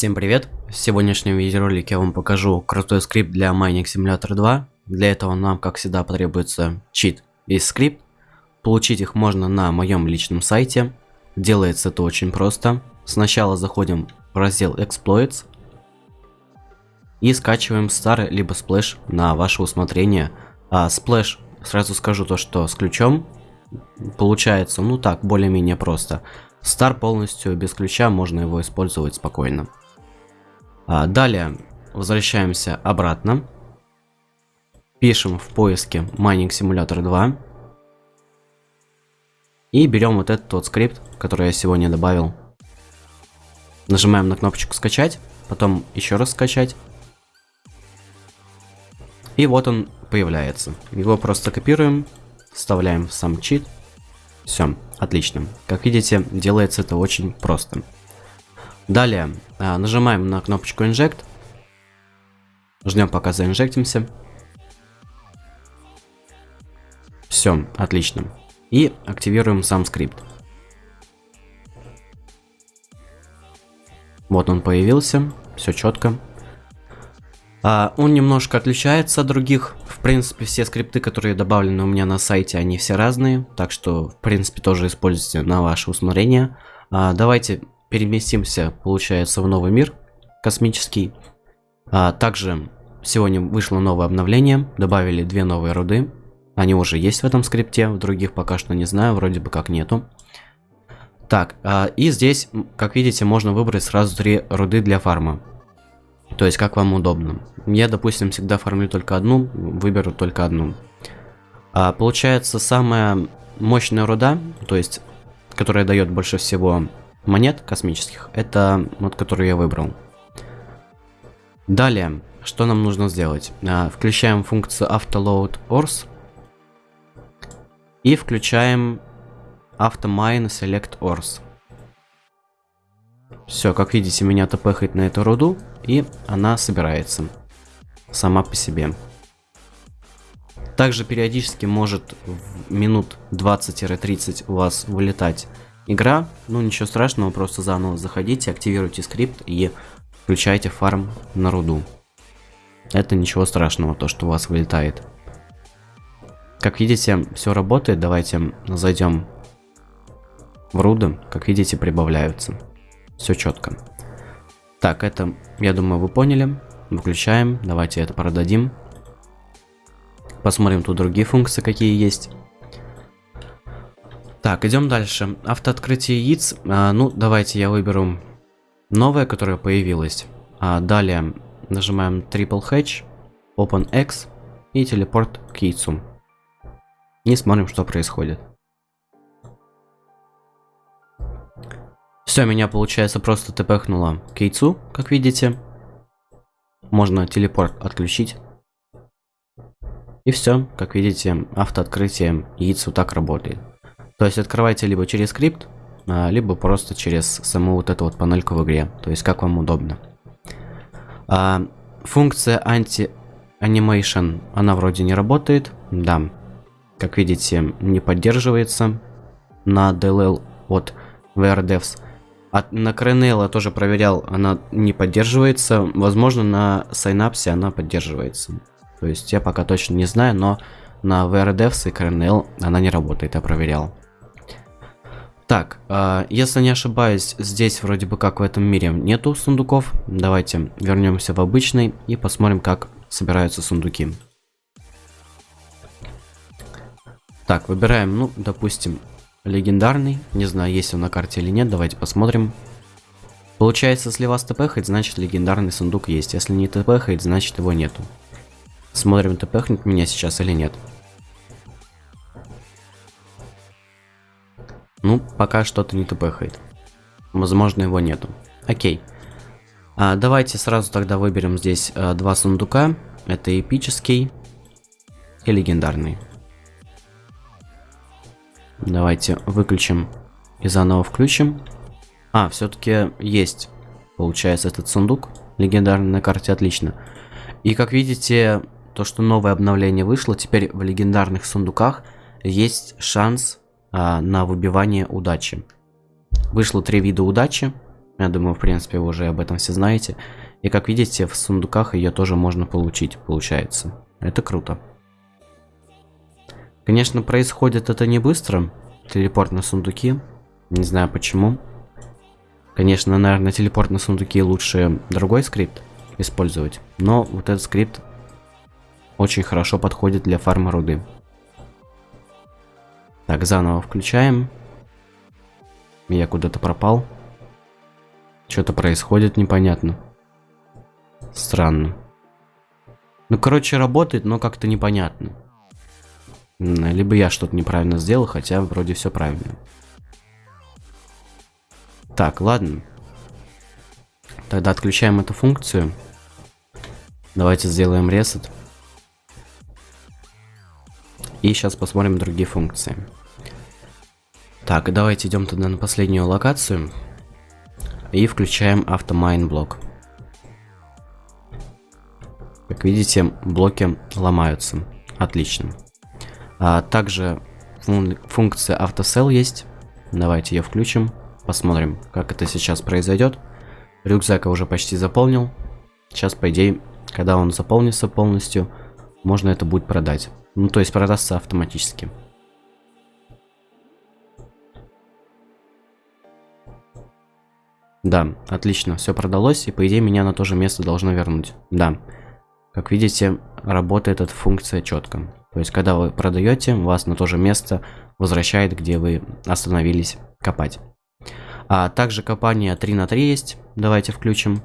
Всем привет! В сегодняшнем видеоролике я вам покажу крутой скрипт для Mining Simulator 2. Для этого нам, как всегда, потребуется чит и скрипт. Получить их можно на моем личном сайте. Делается это очень просто. Сначала заходим в раздел Exploits и скачиваем Star либо Splash на ваше усмотрение. А Splash, сразу скажу то, что с ключом получается, ну так, более-менее просто. Star полностью без ключа, можно его использовать спокойно. А, далее возвращаемся обратно. Пишем в поиске Mining Simulator 2. И берем вот этот тот скрипт, который я сегодня добавил. Нажимаем на кнопочку скачать, потом еще раз скачать. И вот он появляется. Его просто копируем, вставляем в сам чит. Все, отлично. Как видите, делается это очень просто. Далее а, нажимаем на кнопочку Inject. Ждем пока заинжектимся. Все, отлично. И активируем сам скрипт. Вот он появился, все четко. А, он немножко отличается от других. В принципе, все скрипты, которые добавлены у меня на сайте, они все разные. Так что, в принципе, тоже используйте на ваше усмотрение. А, давайте переместимся, получается, в новый мир космический. А, также сегодня вышло новое обновление. Добавили две новые руды. Они уже есть в этом скрипте, в других пока что не знаю, вроде бы как нету. Так, а, и здесь, как видите, можно выбрать сразу три руды для фарма. То есть, как вам удобно. Я, допустим, всегда фармлю только одну, выберу только одну. А, получается, самая мощная руда, то есть, которая дает больше всего монет космических, это вот, которую я выбрал. Далее, что нам нужно сделать? А, включаем функцию AutoLoad Ors и включаем AutoMine Select Ors. Все, как видите, меня тпхает на эту руду, и она собирается сама по себе. Также периодически может в минут 20-30 у вас вылетать игра. Ну ничего страшного, просто заново заходите, активируйте скрипт и включайте фарм на руду. Это ничего страшного, то что у вас вылетает. Как видите, все работает. Давайте зайдем в руды. Как видите, прибавляются. Все четко. Так, это, я думаю, вы поняли. Выключаем. Давайте это продадим. Посмотрим тут другие функции, какие есть. Так, идем дальше. Автооткрытие яиц. А, ну, давайте я выберу новое, которое появилось. А, далее нажимаем Triple Hatch, Open X и телепорт к яйцу. И смотрим, что происходит. Все, меня, получается, просто тпхнуло к яйцу, как видите. Можно телепорт отключить. И все, как видите, автооткрытие яиц вот так работает. То есть открывайте либо через скрипт, а, либо просто через саму вот эту вот панельку в игре. То есть как вам удобно. А, функция anti-animation, она вроде не работает. Да, как видите, не поддерживается на DLL от WeAreDevs. От, на Krnl тоже проверял, она не поддерживается. Возможно, на Synapse она поддерживается. То есть я пока точно не знаю, но на WeAreDevs и Krnl она не работает, я проверял. Так, э, если не ошибаюсь, здесь вроде бы как в этом мире нету сундуков. Давайте вернемся в обычный и посмотрим, как собираются сундуки. Так, выбираем, ну, допустим, Легендарный. Не знаю, есть он на карте или нет. Давайте посмотрим. Получается, если вас тпхает, значит легендарный сундук есть. Если не тпхает, значит его нету. Смотрим, тпхнет меня сейчас или нет. Пока что-то не тпхает. Возможно, его нету. Окей. А, давайте сразу тогда выберем здесь а, два сундука. Это эпический и легендарный. Давайте выключим и заново включим. А, все-таки есть, получается, этот сундук легендарный на карте, отлично. И как видите, то, что новое обновление вышло, теперь в легендарных сундуках есть шанс а, на выбивание удачи. Вышло три вида удачи. Я думаю, в принципе, вы уже об этом все знаете. И как видите, в сундуках ее тоже можно получить, получается. Это круто. Конечно, происходит это не быстро. Телепорт на сундуки. Не знаю почему. Конечно, наверное, телепорт на сундуки лучше другой скрипт использовать. Но вот этот скрипт очень хорошо подходит для фарма руды. Так, заново включаем. Я куда-то пропал. Что-то происходит непонятно. Странно. Ну, короче, работает, но как-то непонятно. Либо я что-то неправильно сделал, хотя вроде все правильно. Так, ладно. Тогда отключаем эту функцию. Давайте сделаем ресет. И сейчас посмотрим другие функции. Так, давайте идем тогда на последнюю локацию. И включаем автомайн блок. Как видите, блоки ломаются. Отлично. А также фун функция автосел есть. Давайте ее включим. Посмотрим, как это сейчас произойдет. Рюкзак я уже почти заполнил. Сейчас, по идее, когда он заполнится полностью, можно это будет продать. Ну, то есть продастся автоматически. Да, отлично, все продалось, и по идее меня на то же место должно вернуть. Да, как видите, работает эта функция четко. То есть, когда вы продаете, вас на то же место возвращает, где вы остановились копать. А также копание 3 на 3 есть. Давайте включим.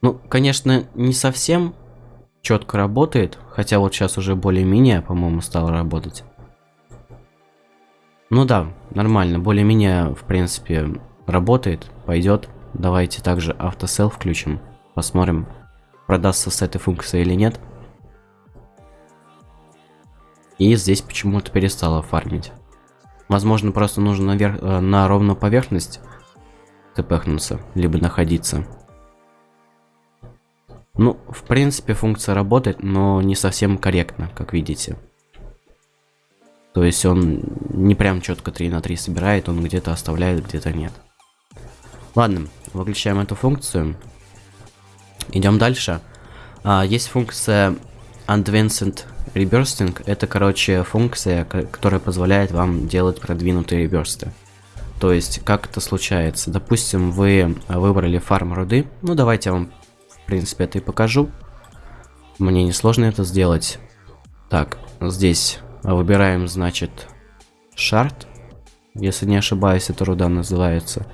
Ну, конечно, не совсем четко работает. Хотя вот сейчас уже более-менее, по-моему, стало работать. Ну да, нормально. Более-менее, в принципе, работает. Пойдет. Давайте также автосел включим. Посмотрим, продастся с этой функцией или нет. И здесь почему-то перестало фармить. Возможно, просто нужно наверх, э, на ровную поверхность тпхнуться, либо находиться. Ну, в принципе, функция работает, но не совсем корректно, как видите. То есть он не прям четко 3 на 3 собирает, он где-то оставляет, где-то нет. Ладно, выключаем эту функцию. Идем дальше. А, есть функция Advanced Rebursting. Это, короче, функция, которая позволяет вам делать продвинутые реберсты. То есть, как это случается? Допустим, вы выбрали фарм руды. Ну, давайте я вам, в принципе, это и покажу. Мне несложно это сделать. Так, здесь выбираем, значит, шарт. Если не ошибаюсь, это руда называется.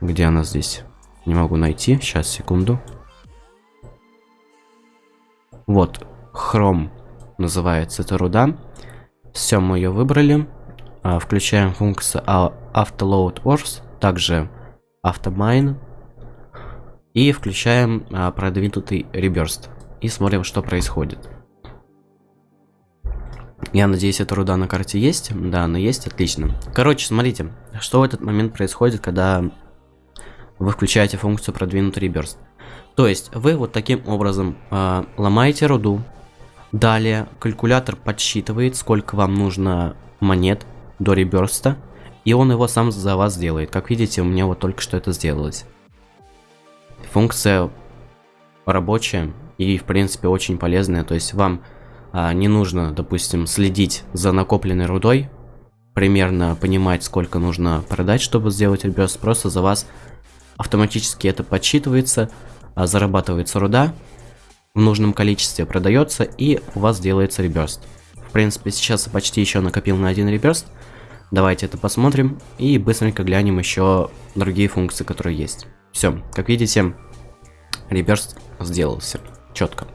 Где она здесь? Не могу найти. Сейчас, секунду. Вот, хром называется эта руда. Все, мы ее выбрали. А, включаем функцию автoload ors, также автомайн. И включаем а, продвинутый реберст. И смотрим, что происходит. Я надеюсь, эта руда на карте есть. Да, она есть, отлично. Короче, смотрите, что в этот момент происходит, когда вы включаете функцию продвинутый реберст. То есть вы вот таким образом э, ломаете руду. Далее калькулятор подсчитывает, сколько вам нужно монет до реберста. И он его сам за вас сделает. Как видите, у меня вот только что это сделалось. Функция рабочая и в принципе очень полезная. То есть вам а, не нужно, допустим, следить за накопленной рудой. Примерно понимать, сколько нужно продать, чтобы сделать реберст. Просто за вас автоматически это подсчитывается, а, зарабатывается руда в нужном количестве, продается и у вас делается реберст. В принципе, сейчас почти еще накопил на один реберст. Давайте это посмотрим и быстренько глянем еще другие функции, которые есть. Все, как видите, реберст сделался четко.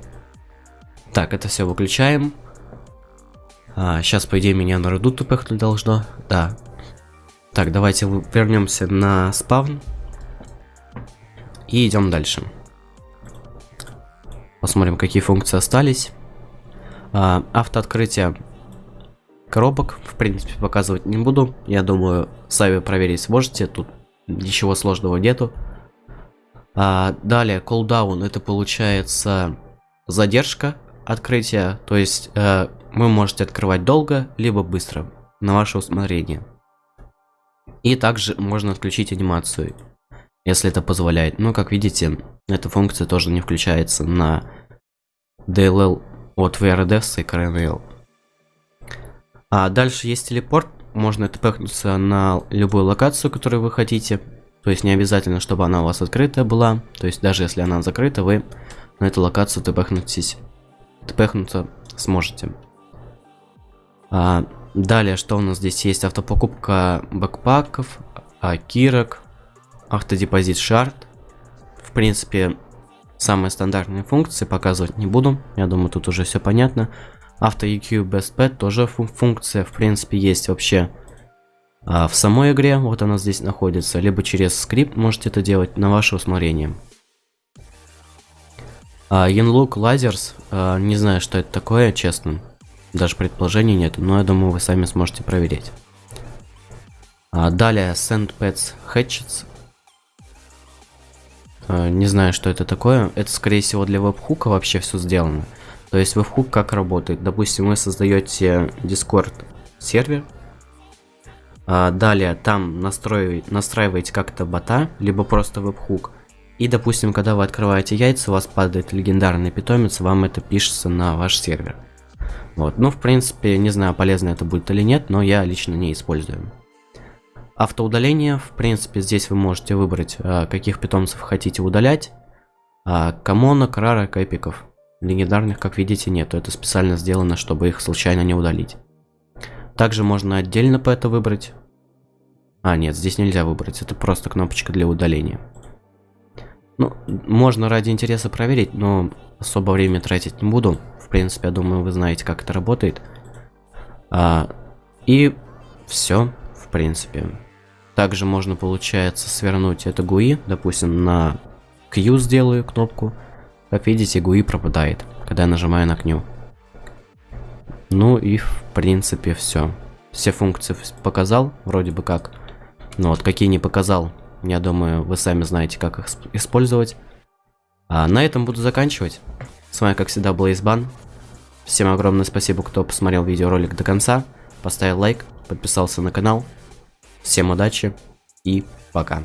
Так, это все выключаем. А, сейчас, по идее, меня на руду тупехнуть должно. Да. Так, давайте вернемся на спавн. И идем дальше. Посмотрим, какие функции остались. А, автооткрытие коробок, в принципе, показывать не буду. Я думаю, сами проверить сможете. Тут ничего сложного нету. А, далее, cooldown, это получается задержка открытия. То есть, э, вы можете открывать долго, либо быстро, на ваше усмотрение. И также можно отключить анимацию, если это позволяет. Но, как видите, эта функция тоже не включается на DLL от VRDS и CRNL. А дальше есть телепорт. Можно тпхнуться на любую локацию, которую вы хотите. То есть не обязательно, чтобы она у вас открытая была. То есть даже если она закрыта, вы на эту локацию тпхнутесь. Тпхнуться сможете. А, далее, что у нас здесь есть? Автопокупка бэкпаков, а, кирок, автодепозит шарт. В принципе, самые стандартные функции показывать не буду. Я думаю, тут уже все понятно. Авто EQ Best Pet тоже функция, в принципе, есть вообще а, в самой игре. Вот она здесь находится. Либо через скрипт можете это делать на ваше усмотрение. А, Yanlook Lasers, а, не знаю, что это такое, честно. Даже предположений нет, но я думаю, вы сами сможете проверить. А, далее SandPets Hatchets. А, не знаю, что это такое. Это, скорее всего, для веб-хука вообще все сделано. То есть веб-хук как работает? Допустим, вы создаете Discord сервер. А, далее там настроиваете, настраиваете как-то бота, либо просто веб-хук. И, допустим, когда вы открываете яйца, у вас падает легендарный питомец, вам это пишется на ваш сервер. Вот, ну, в принципе, не знаю, полезно это будет или нет, но я лично не использую. Автоудаление, в принципе, здесь вы можете выбрать, а, каких питомцев хотите удалять. А, Камонок, рарок, эпиков. Легендарных, как видите, нету. Это специально сделано, чтобы их случайно не удалить. Также можно отдельно по это выбрать. А, нет, здесь нельзя выбрать. Это просто кнопочка для удаления. Ну, можно ради интереса проверить, но особо время тратить не буду. В принципе, я думаю, вы знаете, как это работает. А, и все, в принципе. Также можно, получается, свернуть это GUI, допустим, на Q сделаю кнопку. Как видите, GUI пропадает, когда я нажимаю на Q. Ну и, в принципе, все. Все функции показал, вроде бы как. Но вот какие не показал, я думаю, вы сами знаете, как их использовать. А на этом буду заканчивать. С вами, как всегда, был Избан. Всем огромное спасибо, кто посмотрел видеоролик до конца. Поставил лайк, подписался на канал. Всем удачи и пока.